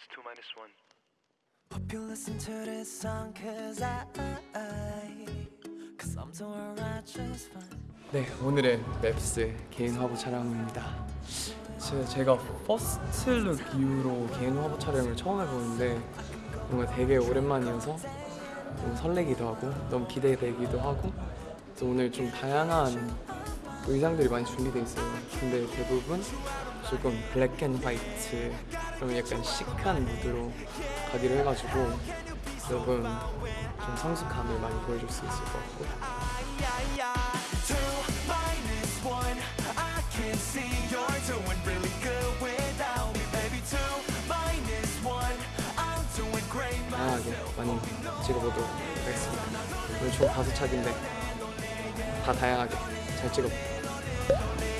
What's two minus one? Hope you listen to this song cause I, cause I'm doing right just fine 네, 오늘은 맵스 개인 화보 촬영입니다. 제가, 제가 퍼스트룩 이후로 개인 화보 촬영을 처음 해보는데 뭔가 되게 오랜만이어서 너무 설레기도 하고 너무 기대되기도 하고 또 오늘 좀 다양한 의상들이 많이 준비돼 있어요. 근데 대부분 조금 black and white 그럼 약간 시크한 무드로 가기로 해가지고 여러분 좀 성숙함을 많이 보여줄 수 있을 것 같고 다양하게 많이 찍어보도록 하겠습니다. 오늘 총 다섯 차기인데 다 다양하게 잘 찍어볼게요.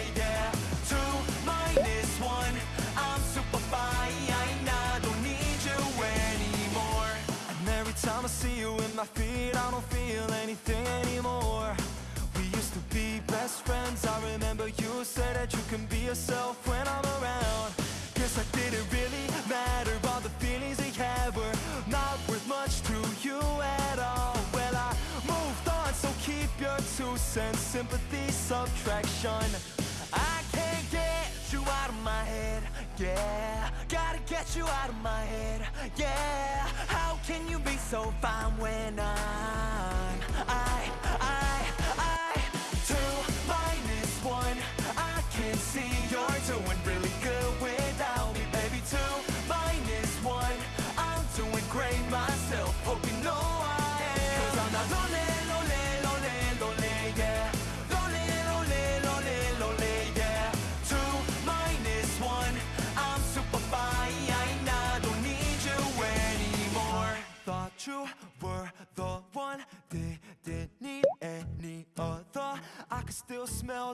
Cents Sympathy subtraction. I can't get you out of my head Yeah. Gotta get you out of my head Yeah. How can you be so fine when I'm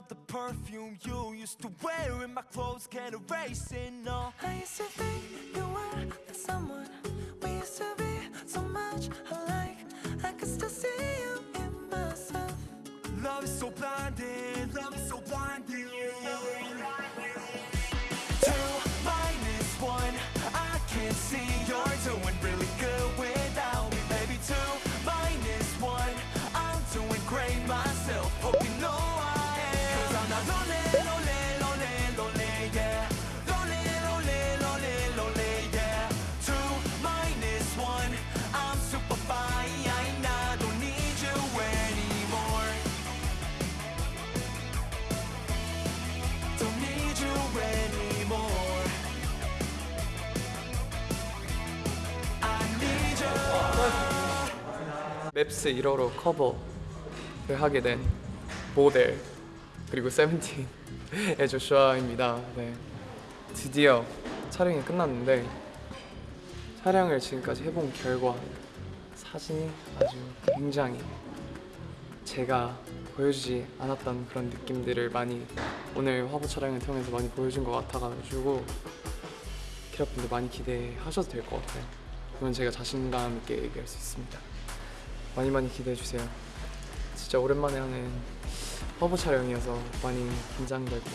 the perfume you used to wear in my clothes Can't erase it, no. I used to think you were the someone We used to be 맵스 1호로 커버를 하게 된 모델 그리고 세븐틴의 조슈아입니다. 네. 드디어 촬영이 끝났는데 촬영을 지금까지 해본 결과 사진이 아주 굉장히 제가 보여주지 않았던 그런 느낌들을 많이 오늘 화보 촬영을 통해서 많이 보여준 것 같아가지고 키라분들 많이 기대하셔도 될 것 같아요. 그건 제가 자신감 있게 얘기할 수 있습니다. 많이 많이 기대해 주세요. 진짜 오랜만에 하는 화보 촬영이어서 많이 긴장되고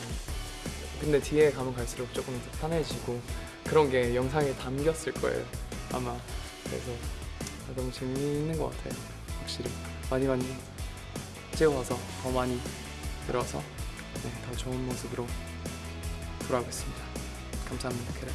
근데 뒤에 가면 갈수록 조금 더 편해지고 그런 게 영상에 담겼을 거예요 아마. 그래서 아, 너무 재미있는 것 같아요 확실히. 많이 많이 찍어와서 더 많이 들어서 네, 더 좋은 모습으로 돌아오겠습니다. 감사합니다 캐럿